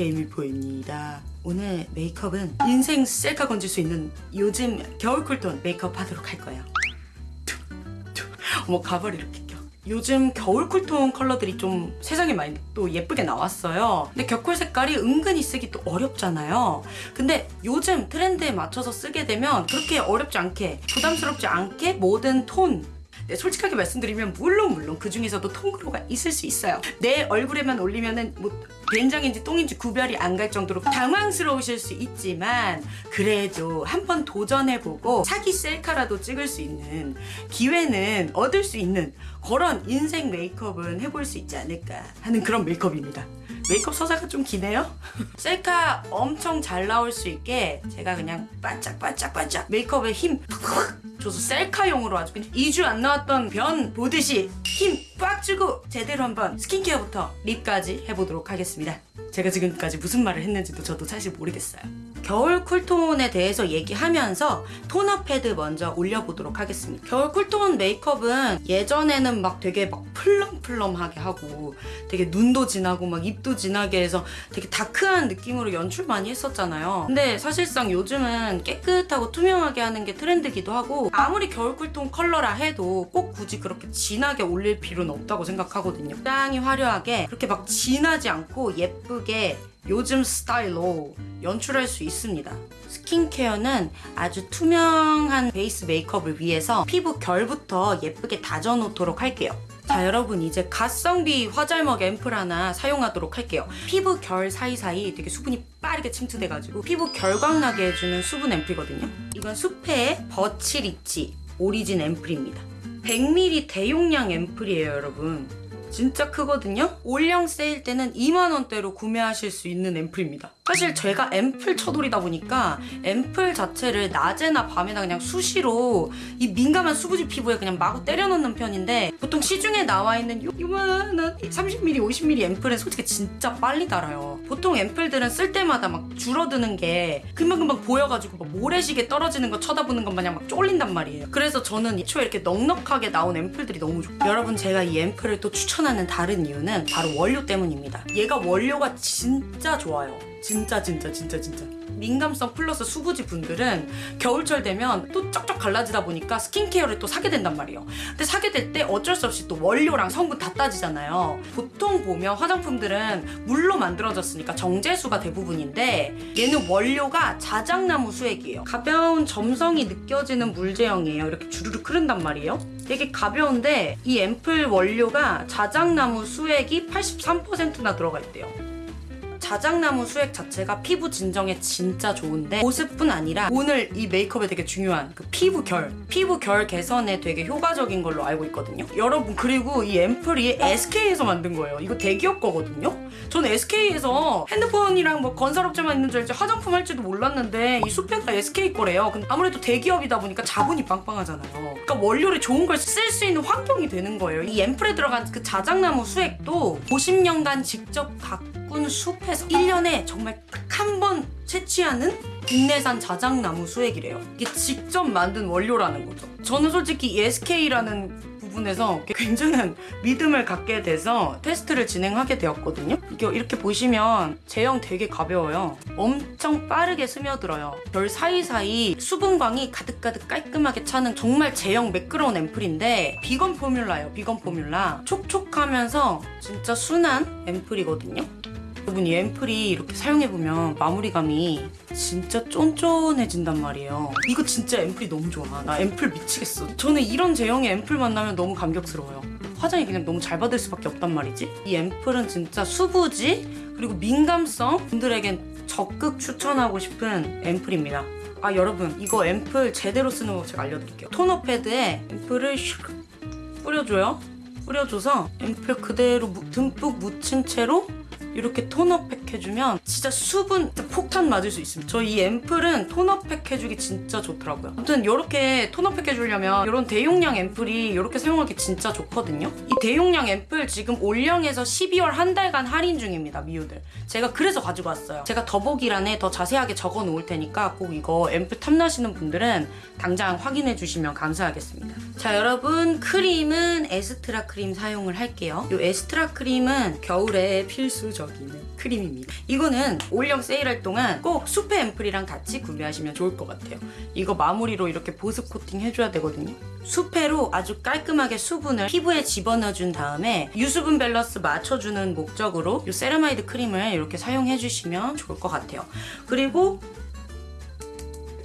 제이미포입니다. 오늘 메이크업은 인생 셀카 건질 수 있는 요즘 겨울 cool tone 메이크업 하도록 할 거예요. 어머 가발 이렇게 껴. 요즘 겨울 cool tone 컬러들이 좀 세상에 많이 또 예쁘게 나왔어요. 근데 겨쿨 색깔이 은근히 쓰기 또 어렵잖아요. 근데 요즘 트렌드에 맞춰서 쓰게 되면 그렇게 어렵지 않게 부담스럽지 않게 모든 톤 네, 솔직하게 말씀드리면 물론 물론 그 중에서도 톤그로가 있을 수 있어요. 내 얼굴에만 올리면은 뭐 된장인지 똥인지 구별이 안 갈 정도로 당황스러우실 수 있지만 그래도 한번 도전해보고 사기 셀카라도 찍을 수 있는 기회는 얻을 수 있는 그런 인생 메이크업은 해볼 수 있지 않을까 하는 그런 메이크업입니다. 메이크업 서사가 좀 기네요? 셀카 엄청 잘 나올 수 있게 제가 그냥 반짝반짝반짝 메이크업에 힘 줘서 셀카용으로 아주 그냥 2주 안 나왔던 변 보듯이 힘 빡 주고 제대로 한번 스킨케어부터 립까지 해보도록 하겠습니다. 제가 지금까지 무슨 말을 했는지도 저도 사실 모르겠어요. 겨울 cool tone에 대해서 얘기하면서 토너 패드 먼저 올려보도록 하겠습니다. 겨울 cool tone 메이크업은 예전에는 막 되게 막 plum plum하게 하고 되게 눈도 진하고 막 입도 진하게 해서 되게 dark한 느낌으로 연출 많이 했었잖아요. 근데 사실상 요즘은 깨끗하고 투명하게 하는 게 트렌드기도 하고 아무리 겨울 cool tone 컬러라 해도 꼭 굳이 그렇게 진하게 올릴 필요는 없다고 생각하거든요. 적당히 화려하게 그렇게 막 진하지 않고 예쁘게 요즘 스타일로 연출할 수 있습니다. 스킨케어는 아주 투명한 베이스 메이크업을 위해서 피부 결부터 예쁘게 다져놓도록 할게요. 자 여러분 이제 가성비 화잘먹 앰플 하나 사용하도록 할게요. 피부 결 사이사이 되게 수분이 빠르게 침투돼가지고 피부 결광나게 해주는 수분 앰플이거든요. 이건 수페의 버치리치 오리진 앰플입니다. 100ml 대용량 앰플이에요 여러분. 진짜 크거든요? 올영 세일 때는 2만원대로 구매하실 수 있는 앰플입니다. 사실 제가 앰플 쳐돌이다 보니까 앰플 자체를 낮에나 밤에나 그냥 수시로 이 민감한 수부지 피부에 그냥 마구 때려넣는 편인데 보통 시중에 나와 있는 요- 요만한 30ml, 50ml 앰플은 솔직히 진짜 빨리 달아요. 보통 앰플들은 쓸 때마다 막 줄어드는 게 금방금방 보여가지고 막 모래시계 떨어지는 거 쳐다보는 것 마냥 막 쫄린단 말이에요. 그래서 저는 애초에 이렇게 넉넉하게 나온 앰플들이 너무 좋아요. 여러분 제가 이 앰플을 또 추천하는 다른 이유는 바로 원료 때문입니다. 얘가 원료가 진짜 좋아요. 진짜 진짜 진짜 진짜. 민감성 플러스 수부지 분들은 겨울철 되면 또 쩍쩍 갈라지다 보니까 스킨케어를 또 사게 된단 말이에요. 근데 사게 될 때 어쩔 수 없이 또 원료랑 성분 다 따지잖아요. 보통 보면 화장품들은 물로 만들어졌으니까 정제수가 대부분인데 얘는 원료가 자작나무 수액이에요. 가벼운 점성이 느껴지는 물 제형이에요. 이렇게 주르륵 흐른단 말이에요. 되게 가벼운데 이 앰플 원료가 자작나무 수액이 83%나 들어가 있대요 자작나무 수액 자체가 피부 진정에 진짜 좋은데 보습뿐 아니라 오늘 이 메이크업에 되게 중요한 그 피부 결 피부 결 개선에 되게 효과적인 걸로 알고 있거든요. 여러분 그리고 이 앰플이 SK에서 만든 거예요. 이거 대기업 거거든요. 저는 SK에서 핸드폰이랑 뭐 건설업체만 있는 줄 알지 화장품 할지도 몰랐는데 이 수페가 SK 거래요. 근데 아무래도 대기업이다 보니까 자본이 빵빵하잖아요. 그러니까 원료를 좋은 걸 쓸 수 있는 환경이 되는 거예요. 이 앰플에 들어간 그 자작나무 수액도 50년간 직접 가꾼 숲에서 1년에 정말 딱 한 번 채취하는 국내산 자작나무 수액이래요. 이게 직접 만든 원료라는 거죠. 저는 솔직히 이 SK라는 부분에서 굉장한 믿음을 갖게 돼서 테스트를 진행하게 되었거든요. 이게 이렇게 보시면 제형 되게 가벼워요. 엄청 빠르게 스며들어요. 별 사이사이 수분광이 가득가득 깔끔하게 차는 정말 제형 매끄러운 앰플인데 비건 포뮬라예요. 비건 포뮬라. 촉촉하면서 진짜 순한 앰플이거든요. 여러분 이 앰플이 이렇게 사용해보면 마무리감이 진짜 쫀쫀해진단 말이에요. 이거 진짜 앰플이 너무 좋아. 나 앰플 미치겠어. 저는 이런 제형의 앰플 만나면 너무 감격스러워요. 화장이 그냥 너무 잘 받을 수밖에 없단 말이지. 이 앰플은 진짜 수부지 그리고 민감성 분들에겐 적극 추천하고 싶은 앰플입니다. 아 여러분 이거 앰플 제대로 쓰는 법 제가 알려드릴게요. 토너 패드에 앰플을 슉 뿌려줘요. 뿌려줘서 앰플 그대로 무- 듬뿍 묻힌 채로 이렇게 톤업팩 해주면 진짜 수분 진짜 폭탄 맞을 수 있습니다. 저 이 앰플은 톤업팩 해주기 진짜 좋더라고요. 아무튼 이렇게 톤업팩 해주려면 이런 대용량 앰플이 이렇게 사용하기 진짜 좋거든요. 이 대용량 앰플 지금 올영에서 12월 한 달간 할인 중입니다. 미우들. 제가 그래서 가지고 왔어요. 제가 더보기란에 더 자세하게 적어 놓을 테니까 꼭 이거 앰플 탐나시는 분들은 당장 확인해 주시면 감사하겠습니다. 자 여러분 크림은 에스트라 크림 사용을 할게요. 이 에스트라 크림은 겨울에 필수적으로 여기는 크림입니다. 이거는 올영 세일할 동안 꼭 수페 앰플이랑 같이 구매하시면 좋을 것 같아요. 이거 마무리로 이렇게 보습 코팅 해줘야 되거든요. 수페로 아주 깔끔하게 수분을 피부에 집어넣어준 다음에 유수분 밸런스 맞춰주는 목적으로 이 세라마이드 크림을 이렇게 사용해주시면 좋을 것 같아요. 그리고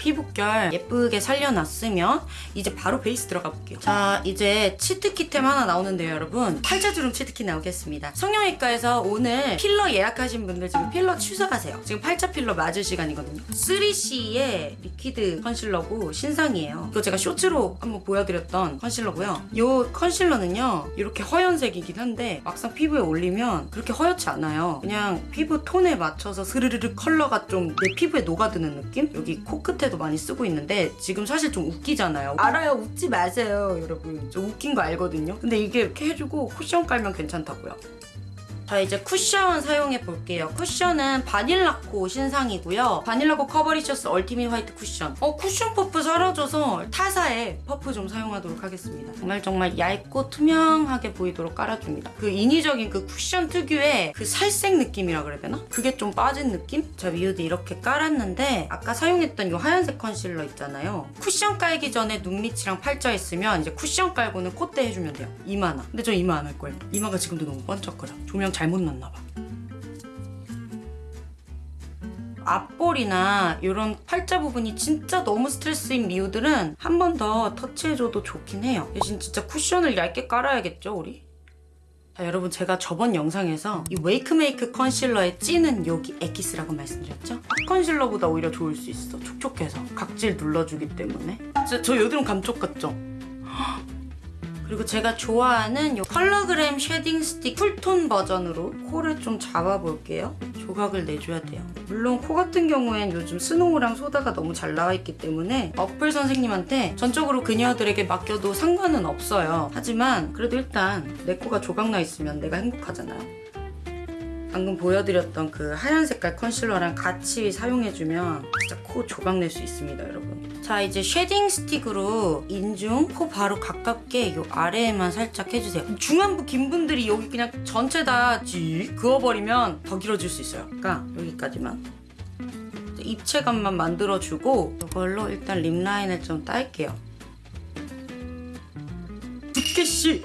피부결 예쁘게 살려놨으면 이제 바로 베이스 들어가 볼게요. 자 이제 치트키템 하나 나오는데요 여러분. 팔자주름 치트키 나오겠습니다. 성형외과에서 오늘 필러 예약하신 분들 지금 필러 취소하세요. 지금 팔자 필러 맞을 시간이거든요. 3CE의 liquid 컨실러고 신상이에요. 이거 제가 쇼츠로 한번 보여드렸던 컨실러고요. 이 컨실러는요 이렇게 허연색이긴 한데 막상 피부에 올리면 그렇게 허옇지 않아요. 그냥 피부 톤에 맞춰서 스르르르 컬러가 좀 내 피부에 녹아드는 느낌? 여기 코끝에도 많이 쓰고 있는데 지금 사실 좀 웃기잖아요. 알아요. 웃지 마세요, 여러분. 저 웃긴 거 알거든요. 근데 이게 이렇게 해주고 쿠션 깔면 괜찮다고요. 자 이제 쿠션 사용해 볼게요. 쿠션은 바닐라코 신상이고요. 바닐라코 커버리셔스 얼티밋 화이트 쿠션. 어 쿠션 퍼프 사라져서 타사의 퍼프 좀 사용하도록 하겠습니다. 정말 정말 얇고 투명하게 보이도록 깔아줍니다. 그 인위적인 그 쿠션 특유의 그 살색 느낌이라 그래야 되나? 그게 좀 빠진 느낌? 자 위에도 이렇게 깔았는데 아까 사용했던 이 하얀색 컨실러 있잖아요. 쿠션 깔기 전에 눈 밑이랑 팔자 있으면 이제 쿠션 깔고는 콧대 해주면 돼요. 이마나. 근데 저 이마 안 할 거예요. 이마가 지금도 너무 번쩍거려. 조명 잘못 놨나 봐. 앞볼이나 이런 팔자 부분이 진짜 너무 스트레스인 미우들은 한 번 더 터치해줘도 좋긴 해요. 대신 진짜 쿠션을 얇게 깔아야겠죠, 우리? 자, 여러분 제가 저번 영상에서 이 웨이크메이크 컨실러에 찐은 여기 엑기스라고 말씀드렸죠? 컨실러보다 오히려 좋을 수 있어. 촉촉해서. 각질 눌러주기 때문에. 저, 저 여드름 감쪽 같죠? 그리고 제가 좋아하는 이 컬러그램 shading stick cool tone 버전으로 코를 좀 잡아볼게요. 조각을 내줘야 돼요. 물론 코 같은 경우엔 요즘 스노우랑 소다가 너무 잘 나와 있기 때문에 어플 선생님한테 전적으로 그녀들에게 맡겨도 상관은 없어요. 하지만 그래도 일단 내 코가 조각 나 있으면 내가 행복하잖아요. 방금 보여드렸던 그 하얀 색깔 컨실러랑 같이 사용해주면 진짜 코 조각 낼 수 있습니다, 여러분. 자, 이제 shading stick으로 인중 코 바로 가깝게 요 아래에만 살짝 해주세요. 중안부 긴 분들이 여기 그냥 전체 다지 그어버리면 더 길어질 수 있어요. 그러니까 여기까지만. 입체감만 만들어주고 이걸로 일단 lip 라인을 좀 딸게요. 두께씨!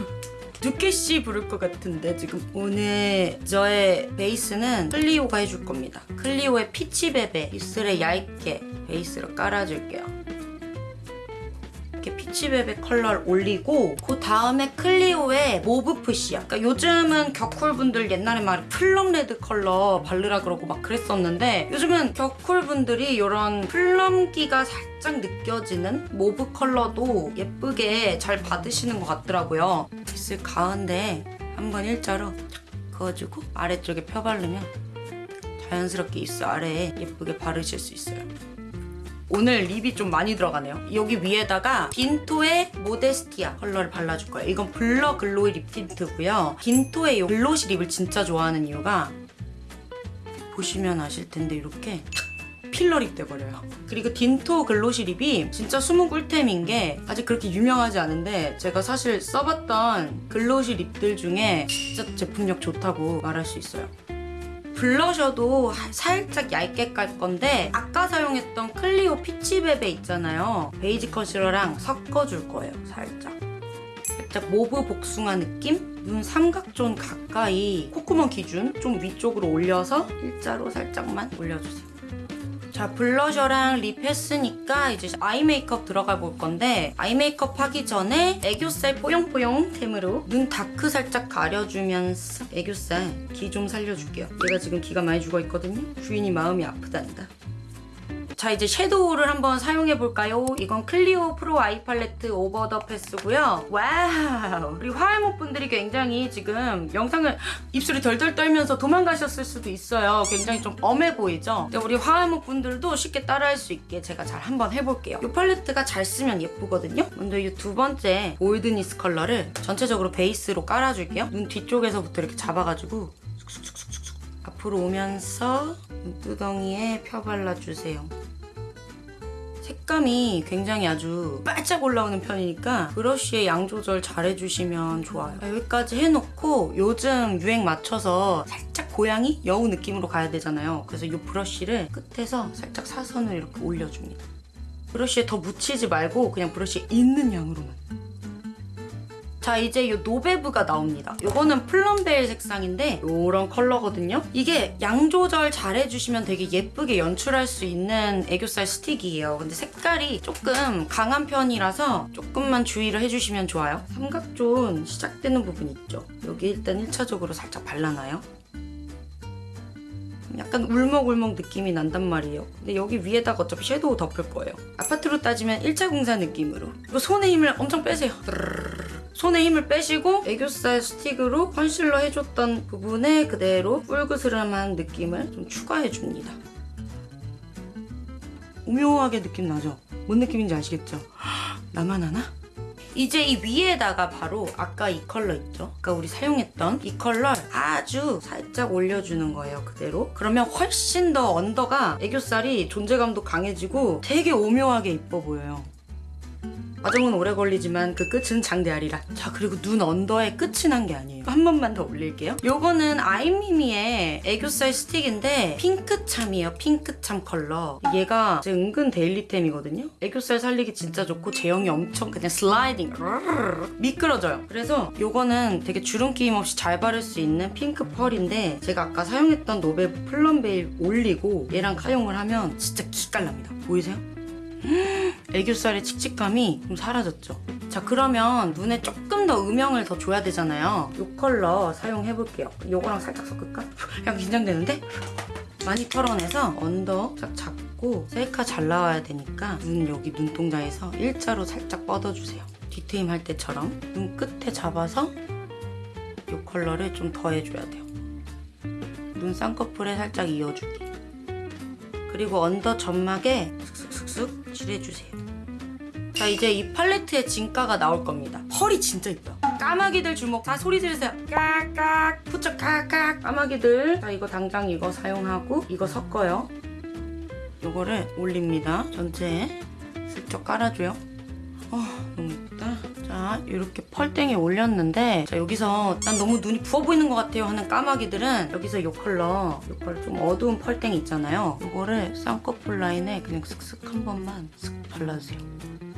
두께씨 부를 것 같은데 지금 오늘 저의 베이스는 클리오가 해줄 겁니다. 클리오의 피치베베 입술에 얇게 베이스로 깔아줄게요. 이렇게 피치베베 컬러를 올리고 그 다음에 클리오의 모브 푸시야. 그러니까 요즘은 겨쿨분들 옛날에 막 plum red 컬러 바르라 그러고 막 그랬었는데 요즘은 겨쿨분들이 이런 plum기가 살짝 느껴지는 mauve 컬러도 예쁘게 잘 받으시는 것 같더라고요. 입술 가운데 한번 일자로 그어주고 아래쪽에 펴 바르면 자연스럽게 입술 아래에 예쁘게 바르실 수 있어요. 오늘 lip이 좀 많이 들어가네요. 여기 위에다가 딘토의 모데스티아 컬러를 발라줄 거예요. 이건 blur glowy lip 틴트고요. 딘토의 이 glossy lip을 진짜 좋아하는 이유가 보시면 아실 텐데 이렇게 탁 필러 lip 돼버려요. 그리고 딘토 glossy lip이 진짜 숨은 꿀템인 게 아직 그렇게 유명하지 않은데 제가 사실 써봤던 glossy lip들 중에 진짜 제품력 좋다고 말할 수 있어요. 블러셔도 살짝 얇게 깔 건데 아까 사용했던 클리오 피치베베 있잖아요. 베이지 컨실러랑 섞어줄 거예요. 살짝. 살짝 모브 복숭아 느낌? 눈 삼각존 가까이 콧구멍 기준 좀 위쪽으로 올려서 일자로 살짝만 올려주세요. 자 블러셔랑 립 했으니까 이제 아이 메이크업 들어가 볼 건데 아이 메이크업 하기 전에 애교살 뽀용뽀용템으로 눈 다크 살짝 가려주면서 애교살 기 좀 살려줄게요. 얘가 지금 기가 많이 죽어있거든요. 주인이 마음이 아프단다 자 이제 섀도우를 한번 사용해 볼까요? 이건 클리오 프로 아이 팔레트 오버 더 패스고요. 와우 우리 화알못 분들이 굉장히 지금 영상을 입술이 덜덜 떨면서 도망가셨을 수도 있어요. 굉장히 좀 엄해 보이죠? 근데 우리 화알못 분들도 쉽게 따라할 수 있게 제가 잘 한번 해볼게요. 이 팔레트가 잘 쓰면 예쁘거든요. 먼저 이 두 번째 골드니스 컬러를 전체적으로 베이스로 깔아줄게요. 눈 뒤쪽에서부터 이렇게 잡아가지고 쑥쑥쑥쑥쑥 앞으로 오면서 눈두덩이에 펴발라주세요. 색감이 굉장히 아주 바짝 올라오는 편이니까 브러쉬의 양 조절 잘 해주시면 좋아요. 여기까지 해놓고 요즘 유행 맞춰서 살짝 고양이 여우 느낌으로 가야 되잖아요. 그래서 이 브러쉬를 끝에서 살짝 사선을 이렇게 올려줍니다. 브러쉬에 더 묻히지 말고 그냥 브러쉬에 있는 양으로만. 자 이제 이 노베브가 나옵니다. 이거는 플럼베일 색상인데 이런 컬러거든요. 이게 양 조절 잘 해주시면 되게 예쁘게 연출할 수 있는 애교살 스틱이에요. 근데 색깔이 조금 강한 편이라서 조금만 주의를 해주시면 좋아요. 삼각존 시작되는 부분 있죠. 여기 일단 1차적으로 살짝 발라놔요. 약간 울먹울먹 느낌이 난단 말이에요. 근데 여기 위에다가 어차피 섀도우 덮을 거예요. 아파트로 따지면 1차 공사 느낌으로. 이거 손에 힘을 엄청 빼세요. 손에 힘을 빼시고 애교살 스틱으로 컨실러 해줬던 부분에 그대로 뿔그스름한 느낌을 좀 추가해줍니다. 오묘하게 느낌 나죠? 뭔 느낌인지 아시겠죠? 나만 하나? 이제 이 위에다가 바로 아까 이 컬러 있죠? 아까 우리 사용했던 이 컬러 아주 살짝 올려주는 거예요, 그대로. 그러면 훨씬 더 언더가 애교살이 존재감도 강해지고 되게 오묘하게 이뻐 보여요. 과정은 오래 걸리지만 그 끝은 장대하리라. 자 그리고 눈 언더에 끝이 난 게 아니에요. 한 번만 더 올릴게요. 요거는 아이미미의 애교살 스틱인데 핑크참이에요. 핑크참 컬러. 얘가 제 은근 데일리템이거든요. 애교살 살리기 진짜 좋고 제형이 엄청 그냥 슬라이딩 미끄러져요. 그래서 요거는 되게 주름 끼임 없이 잘 바를 수 있는 핑크 펄인데 제가 아까 사용했던 노베브 플럼베일 올리고 얘랑 사용을 하면 진짜 기깔납니다. 보이세요? 애교살의 칙칙감이 좀 사라졌죠. 자 그러면 눈에 조금 더 음영을 더 줘야 되잖아요. 이 컬러 사용해볼게요. 요거랑 살짝 섞을까? 약간 긴장되는데? 많이 털어내서 언더 딱 잡고 셀카 잘 나와야 되니까 눈 여기 눈동자에서 일자로 살짝 뻗어주세요. 뒤트임 할 때처럼 눈 끝에 잡아서 이 컬러를 좀 더해줘야 돼요. 눈 쌍꺼풀에 살짝 이어주기. 그리고 언더 점막에 슥슥슥슥 칠해주세요. 자 이제 이 팔레트의 진가가 나올 겁니다. 펄이 진짜 이뻐요. 까마귀들 주목. 다 소리 지르세요. 깍깍 푸쩍 깍깍 까마귀들. 자 이거 당장 이거 사용하고 이거 섞어요. 요거를 올립니다. 전체에 슬쩍 깔아줘요. 어 너무. 자 이렇게 펄땡이 올렸는데 자 여기서 난 너무 눈이 부어 보이는 것 같아요 하는 까마귀들은 여기서 이 컬러 이 컬러 좀 어두운 펄땡이 있잖아요. 이거를 쌍꺼풀 라인에 그냥 슥슥 한 번만 슥 발라주세요.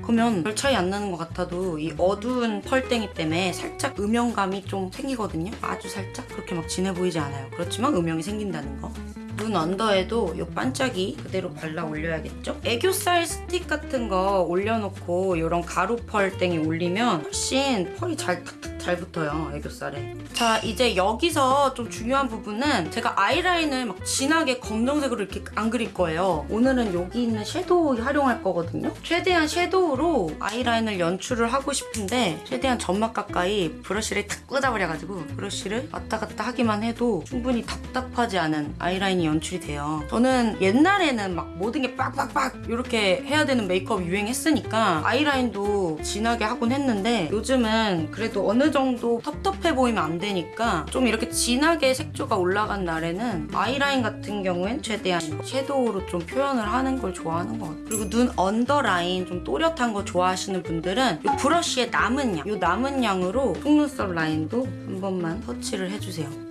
그러면 별 차이 안 나는 것 같아도 이 어두운 펄땡이 때문에 살짝 음영감이 좀 생기거든요. 아주 살짝 그렇게 막 진해 보이지 않아요. 그렇지만 음영이 생긴다는 거. 눈 언더에도 이 반짝이 그대로 발라 올려야겠죠? 애교살 스틱 같은 거 올려놓고 이런 가루 펄 땡이 올리면 훨씬 펄이 잘 탁탁 잘 붙어요 애교살에. 자 이제 여기서 좀 중요한 부분은 제가 아이라인을 막 진하게 검정색으로 이렇게 안 그릴 거예요. 오늘은 여기 있는 섀도우 활용할 거거든요. 최대한 섀도우로 아이라인을 연출을 하고 싶은데 최대한 점막 가까이 브러쉬를 탁 꽂아버려가지고 브러쉬를 왔다 갔다 하기만 해도 충분히 답답하지 않은 아이라인이 연출이 돼요 저는 옛날에는 막 모든 게 빡빡빡 이렇게 해야 되는 메이크업 유행했으니까 아이라인도 진하게 하곤 했는데 요즘은 그래도 어느 정도 텁텁해 보이면 안 되니까 좀 이렇게 진하게 색조가 올라간 날에는 아이라인 같은 경우엔 최대한 섀도우로 좀 표현을 하는 걸 좋아하는 것 같아요. 그리고 눈 언더라인 좀 또렷한 거 좋아하시는 분들은 이 브러쉬의 남은 양, 이 남은 양으로 속눈썹 라인도 한 번만 터치를 해주세요.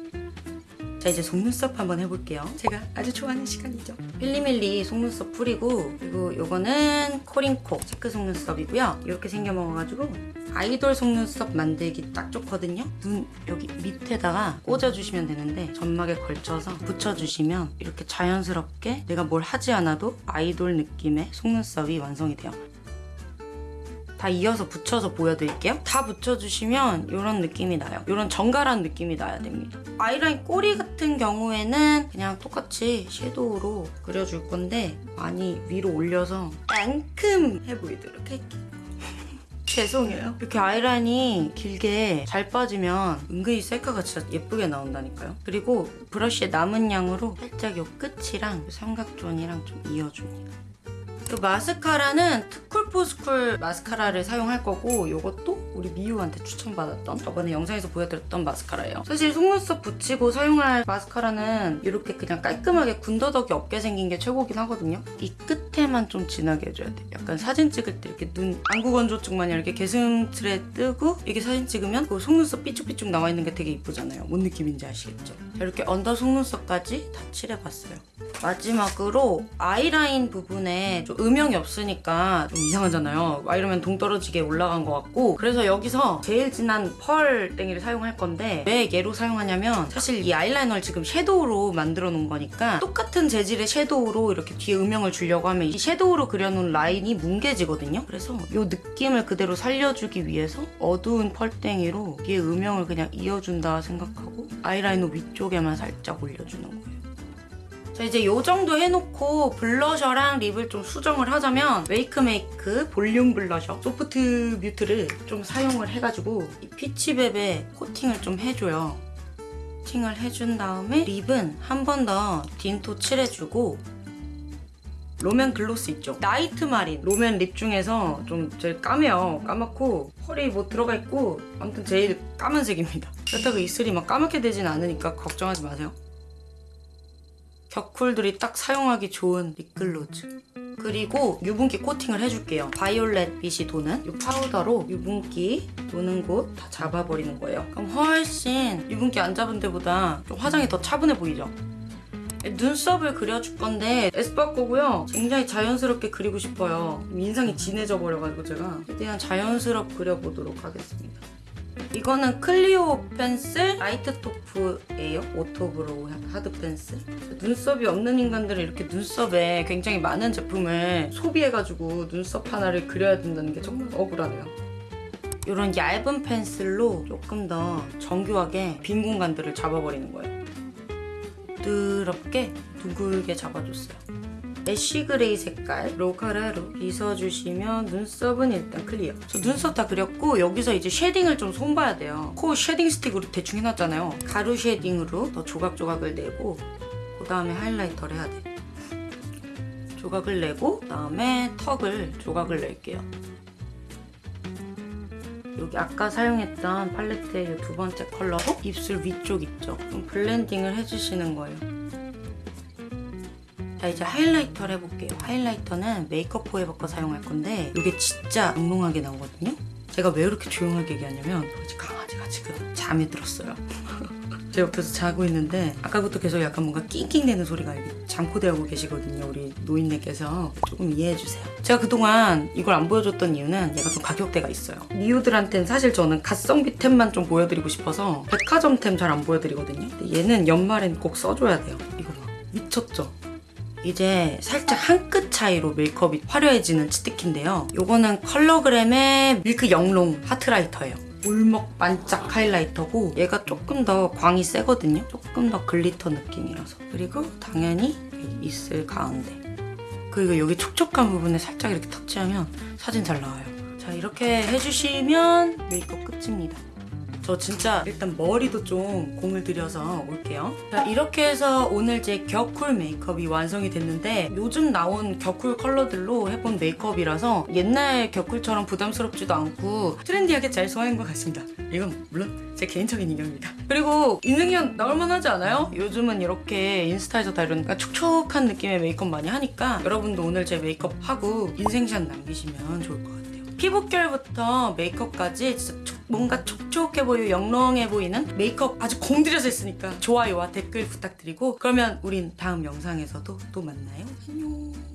자 이제 속눈썹 한번 해볼게요. 제가 아주 좋아하는 시간이죠. 필리밀리 속눈썹 뿌리고 그리고 요거는 코링코 체크 속눈썹이고요. 이렇게 생겨 먹어가지고 아이돌 속눈썹 만들기 딱 좋거든요. 눈 여기 밑에다가 꽂아주시면 되는데 점막에 걸쳐서 붙여주시면 이렇게 자연스럽게 내가 뭘 하지 않아도 아이돌 느낌의 속눈썹이 완성이 돼요. 다 이어서 붙여서 보여드릴게요. 다 붙여주시면 이런 느낌이 나요. 이런 정갈한 느낌이 나야 됩니다. 아이라인 꼬리 같은 경우에는 그냥 똑같이 섀도우로 그려줄 건데 많이 위로 올려서 앙큼해 보이도록 할게요. 죄송해요. 이렇게 아이라인이 길게 잘 빠지면 은근히 셀카가 진짜 예쁘게 나온다니까요. 그리고 브러쉬의 남은 양으로 살짝 요 끝이랑 삼각존이랑 좀 이어줍니다. 그 마스카라는 투쿨포스쿨 마스카라를 사용할 거고 이것도 우리 미유한테 추천받았던 저번에 영상에서 보여드렸던 마스카라예요. 사실 속눈썹 붙이고 사용할 마스카라는 이렇게 그냥 깔끔하게 군더더기 없게 생긴 게 최고긴 하거든요. 이 끝에만 좀 진하게 해줘야 돼. 약간 사진 찍을 때 이렇게 눈 안구건조증 마냥 이렇게 게슴츠레 뜨고 이게 사진 찍으면 그 속눈썹 삐쭉삐쭉 나와 있는 게 되게 이쁘잖아요. 뭔 느낌인지 아시겠죠? 자, 이렇게 언더 속눈썹까지 다 칠해봤어요. 마지막으로 아이라인 부분에 좀 음영이 없으니까 좀 이상하잖아요. 막 이러면 동떨어지게 올라간 것 같고 그래서 여기서 제일 진한 펄 땡이를 사용할 건데 왜 얘로 사용하냐면 사실 이 아이라이너를 지금 섀도우로 만들어 놓은 거니까 똑같은 재질의 섀도우로 이렇게 뒤에 음영을 주려고 하면 이 섀도우로 그려놓은 라인이 뭉개지거든요. 그래서 이 느낌을 그대로 살려주기 위해서 어두운 펄땡이로 뒤에 음영을 그냥 이어준다 생각하고 아이라이너 위쪽에만 살짝 올려주는 거예요. 자 이제 요 정도 해놓고 블러셔랑 립을 좀 수정을 하자면 웨이크메이크 볼륨 블러셔 소프트 뮤트를 좀 사용을 해가지고 이 피치베베 코팅을 좀 해줘요. 코팅을 해준 다음에 립은 한 번 더 딘토 칠해주고 롬앤 글로스 있죠? 나이트 마린. 롬앤 립 중에서 좀 제일 까매요. 까맣고 펄이 뭐 들어가 있고 아무튼 제일 까만색입니다. 그렇다고 입술이 막 까맣게 되진 않으니까 걱정하지 마세요 격쿨들이 딱 사용하기 좋은 립글로즈. 그리고 유분기 코팅을 해줄게요. 바이올렛 빛이 도는 이 파우더로 유분기 도는 곳 다 잡아버리는 거예요. 그럼 훨씬 유분기 안 잡은 데보다 좀 화장이 더 차분해 보이죠? 눈썹을 그려줄 건데 에스쁘 거고요. 굉장히 자연스럽게 그리고 싶어요. 인상이 진해져 버려가지고 제가. 최대한 자연스럽게 그려보도록 하겠습니다 이거는 클리오 펜슬 라이트 토프예요. 오토브로우 하드 펜슬. 눈썹이 없는 인간들은 이렇게 눈썹에 굉장히 많은 제품을 소비해가지고 눈썹 하나를 그려야 된다는 게 정말 억울하네요. 이런 얇은 펜슬로 조금 더 정교하게 빈 공간들을 잡아버리는 거예요. 부드럽게 둥글게 잡아줬어요. ash gray 색깔 브로우카라로 빗어주시면 눈썹은 일단 클리어. 저 눈썹 다 그렸고 여기서 이제 shading을 좀 손봐야 돼요. 코 shading 스틱으로 대충 해놨잖아요. 가루 shading으로 더 조각조각을 내고 그 다음에 하이라이터를 해야 돼 조각을 내고 그 다음에 턱을 조각을 낼게요. 여기 아까 사용했던 팔레트의 두 번째 컬러로 입술 위쪽 있죠? 좀 블렌딩을 해주시는 거예요 자 이제 하이라이터를 해볼게요. 하이라이터는 메이크업 포에버 거 사용할 건데 이게 진짜 몽롱하게 나오거든요. 제가 왜 이렇게 조용하게 얘기하냐면 강아지가 지금 잠이 들었어요. 제 옆에서 자고 있는데 아까부터 계속 약간 뭔가 낑낑대는 소리가 잠꼬대하고 계시거든요. 우리 노인네께서 조금 이해해주세요. 제가 그동안 이걸 안 보여줬던 이유는 얘가 좀 가격대가 있어요. 미우들한테는 사실 저는 가성비템만 좀 보여드리고 싶어서 백화점템 잘 안 보여드리거든요. 얘는 연말엔 꼭 써줘야 돼요. 이거 봐. 미쳤죠? 이제 살짝 한 끗 차이로 메이크업이 화려해지는 치트키인데요. 이거는 컬러그램의 밀크 영롱 하트라이터예요. 울먹 반짝 하이라이터고 얘가 조금 더 광이 세거든요. 조금 더 glitter 느낌이라서. 그리고 당연히 입술 가운데. 그리고 여기 촉촉한 부분에 살짝 이렇게 터치하면 사진 잘 나와요. 자 이렇게 해주시면 메이크업 끝입니다. 저 진짜 일단 머리도 좀 공을 들여서 올게요. 자, 이렇게 해서 오늘 제 격쿨 메이크업이 완성이 됐는데 요즘 나온 격쿨 컬러들로 해본 메이크업이라서 옛날 격쿨처럼 부담스럽지도 않고 트렌디하게 잘 소화한 것 같습니다. 이건 물론 제 개인적인 의견입니다. 그리고 인생년 나올만 하지 않아요? 요즘은 이렇게 인스타에서 다 이런 촉촉한 느낌의 메이크업 많이 하니까 여러분도 오늘 제 메이크업 하고 인생샷 남기시면 좋을 것 같아요. 피부결부터 메이크업까지 진짜 촉- 뭔가 촉촉해 보이고 영롱해 보이는 메이크업 아주 공들여서 했으니까 좋아요와 댓글 부탁드리고 그러면 우린 다음 영상에서도 또 만나요. 안녕.